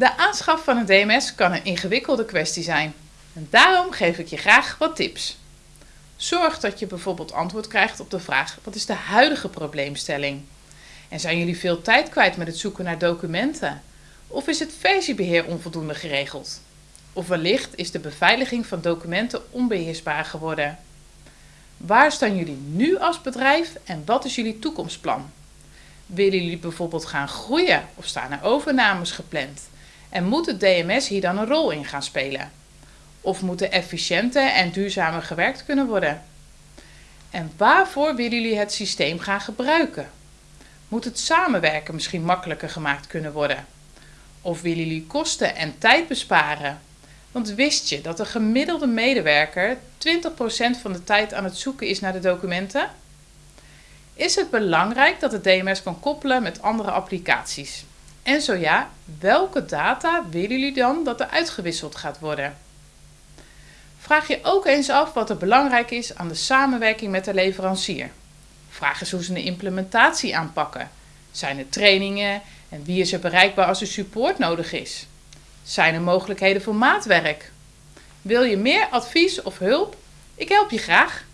De aanschaf van een DMS kan een ingewikkelde kwestie zijn. En daarom geef ik je graag wat tips. Zorg dat je bijvoorbeeld antwoord krijgt op de vraag: wat is de huidige probleemstelling? En zijn jullie veel tijd kwijt met het zoeken naar documenten? Of is het versiebeheer onvoldoende geregeld? Of wellicht is de beveiliging van documenten onbeheersbaar geworden? Waar staan jullie nu als bedrijf en wat is jullie toekomstplan? Willen jullie bijvoorbeeld gaan groeien of staan er overnames gepland? En moet het DMS hier dan een rol in gaan spelen? Of moet er efficiënter en duurzamer gewerkt kunnen worden? En waarvoor willen jullie het systeem gaan gebruiken? Moet het samenwerken misschien makkelijker gemaakt kunnen worden? Of willen jullie kosten en tijd besparen? Want wist je dat een gemiddelde medewerker 20% van de tijd aan het zoeken is naar de documenten? Is het belangrijk dat het DMS kan koppelen met andere applicaties? En zo ja, welke data willen jullie dan dat er uitgewisseld gaat worden? Vraag je ook eens af wat er belangrijk is aan de samenwerking met de leverancier. Vraag eens hoe ze een implementatie aanpakken. Zijn er trainingen en wie is er bereikbaar als er support nodig is? Zijn er mogelijkheden voor maatwerk? Wil je meer advies of hulp? Ik help je graag.